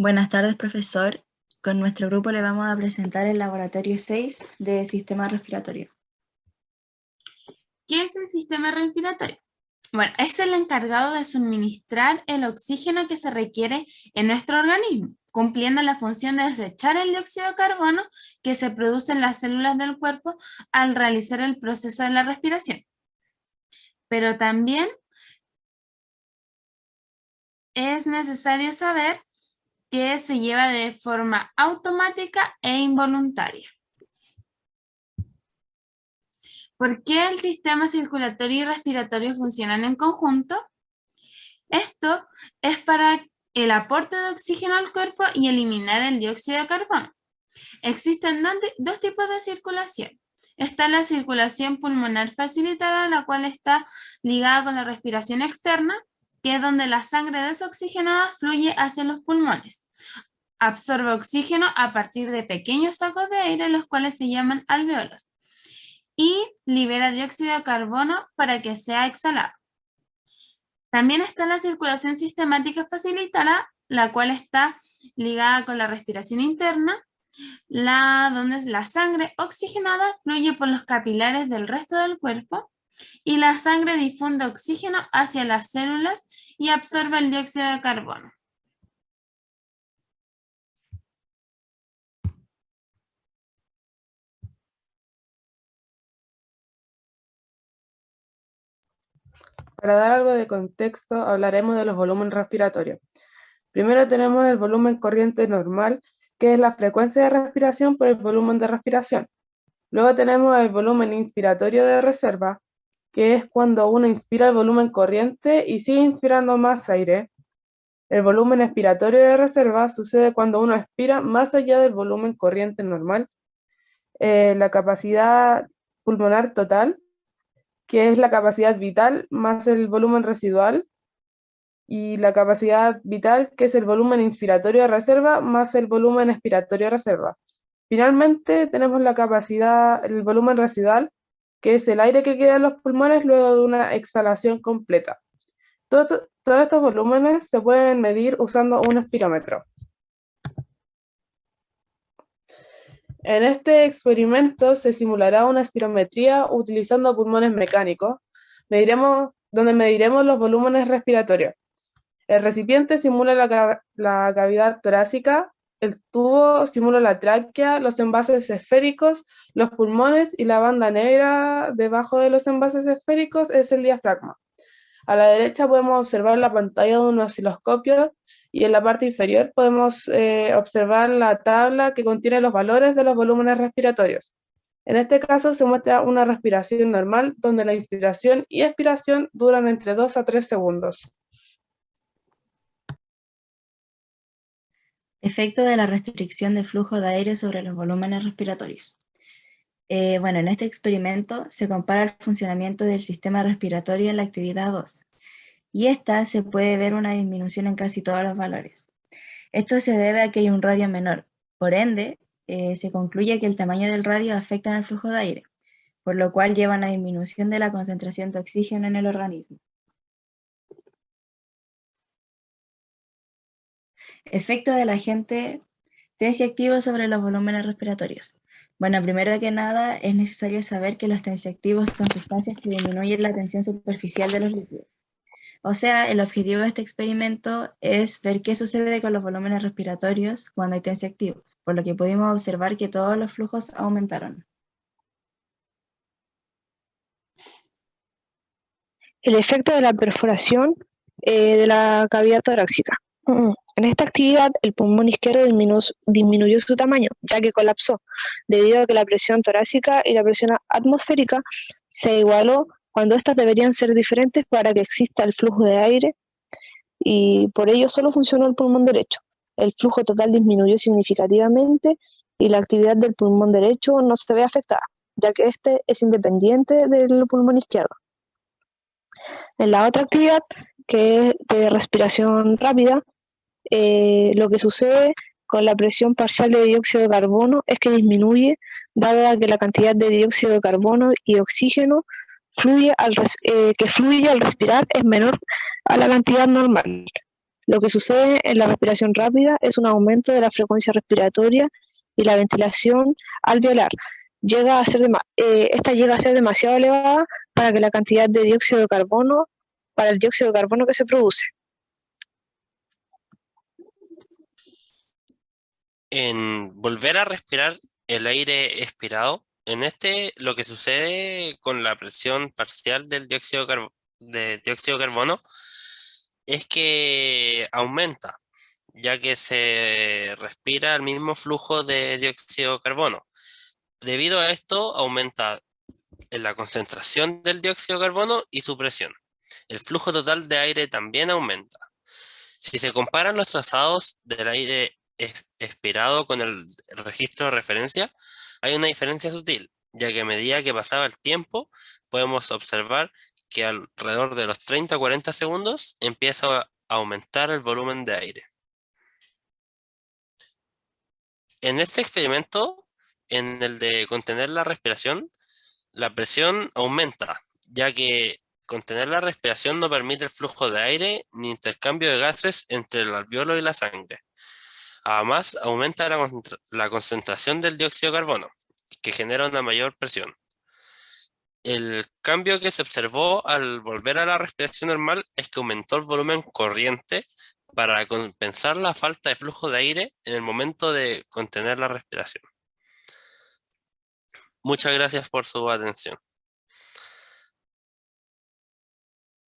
Buenas tardes, profesor. Con nuestro grupo le vamos a presentar el laboratorio 6 de sistema respiratorio. ¿Qué es el sistema respiratorio? Bueno, es el encargado de suministrar el oxígeno que se requiere en nuestro organismo, cumpliendo la función de desechar el dióxido de carbono que se produce en las células del cuerpo al realizar el proceso de la respiración. Pero también es necesario saber que se lleva de forma automática e involuntaria. ¿Por qué el sistema circulatorio y respiratorio funcionan en conjunto? Esto es para el aporte de oxígeno al cuerpo y eliminar el dióxido de carbono. Existen dos tipos de circulación. Está la circulación pulmonar facilitada, la cual está ligada con la respiración externa, que es donde la sangre desoxigenada fluye hacia los pulmones. Absorbe oxígeno a partir de pequeños sacos de aire, los cuales se llaman alveolos. Y libera dióxido de carbono para que sea exhalado. También está la circulación sistemática facilitada, la cual está ligada con la respiración interna, la, donde la sangre oxigenada fluye por los capilares del resto del cuerpo y la sangre difunde oxígeno hacia las células y absorbe el dióxido de carbono. Para dar algo de contexto, hablaremos de los volúmenes respiratorios. Primero tenemos el volumen corriente normal, que es la frecuencia de respiración por el volumen de respiración. Luego tenemos el volumen inspiratorio de reserva, que es cuando uno inspira el volumen corriente y sigue inspirando más aire. El volumen expiratorio de reserva sucede cuando uno expira más allá del volumen corriente normal. Eh, la capacidad pulmonar total, que es la capacidad vital más el volumen residual, y la capacidad vital, que es el volumen inspiratorio de reserva más el volumen expiratorio de reserva. Finalmente tenemos la capacidad, el volumen residual, que es el aire que queda en los pulmones luego de una exhalación completa. todos estos volúmenes se pueden medir usando un espirómetro. En este experimento se simulará una espirometría utilizando pulmones mecánicos, mediremos, donde mediremos los volúmenes respiratorios. El recipiente simula la, la cavidad torácica, el tubo simula la tráquea, los envases esféricos, los pulmones y la banda negra debajo de los envases esféricos es el diafragma. A la derecha podemos observar la pantalla de un osciloscopio y en la parte inferior podemos eh, observar la tabla que contiene los valores de los volúmenes respiratorios. En este caso se muestra una respiración normal donde la inspiración y expiración duran entre 2 a 3 segundos. Efecto de la restricción de flujo de aire sobre los volúmenes respiratorios. Eh, bueno, en este experimento se compara el funcionamiento del sistema respiratorio en la actividad 2, y esta se puede ver una disminución en casi todos los valores. Esto se debe a que hay un radio menor, por ende, eh, se concluye que el tamaño del radio afecta en el flujo de aire, por lo cual lleva a una disminución de la concentración de oxígeno en el organismo. Efecto del agente tensioactivo sobre los volúmenes respiratorios. Bueno, primero que nada es necesario saber que los tensioactivos son sustancias que disminuyen la tensión superficial de los líquidos. O sea, el objetivo de este experimento es ver qué sucede con los volúmenes respiratorios cuando hay tensioactivos, por lo que pudimos observar que todos los flujos aumentaron. El efecto de la perforación eh, de la cavidad torácica. En esta actividad, el pulmón izquierdo disminuyó su tamaño, ya que colapsó, debido a que la presión torácica y la presión atmosférica se igualó cuando éstas deberían ser diferentes para que exista el flujo de aire, y por ello solo funcionó el pulmón derecho. El flujo total disminuyó significativamente y la actividad del pulmón derecho no se ve afectada, ya que este es independiente del pulmón izquierdo. En la otra actividad, que es de respiración rápida, eh, lo que sucede con la presión parcial de dióxido de carbono es que disminuye, dado que la cantidad de dióxido de carbono y oxígeno fluye al eh, que fluye al respirar es menor a la cantidad normal. Lo que sucede en la respiración rápida es un aumento de la frecuencia respiratoria y la ventilación al violar. Llega a ser eh, esta llega a ser demasiado elevada para que la cantidad de dióxido de carbono, para el dióxido de carbono que se produce. En volver a respirar el aire expirado, en este lo que sucede con la presión parcial del dióxido de, dióxido de carbono es que aumenta, ya que se respira el mismo flujo de dióxido de carbono. Debido a esto, aumenta la concentración del dióxido de carbono y su presión. El flujo total de aire también aumenta. Si se comparan los trazados del aire expirado con el registro de referencia, hay una diferencia sutil, ya que a medida que pasaba el tiempo, podemos observar que alrededor de los 30 40 segundos empieza a aumentar el volumen de aire. En este experimento, en el de contener la respiración, la presión aumenta, ya que contener la respiración no permite el flujo de aire ni intercambio de gases entre el alveolo y la sangre. Además, aumenta la, concentración del dióxido de carbono, que genera una mayor presión. El cambio que se observó al volver a la respiración normal es que aumentó el volumen corriente para compensar la falta de flujo de aire en el momento de contener la respiración. Muchas gracias por su atención.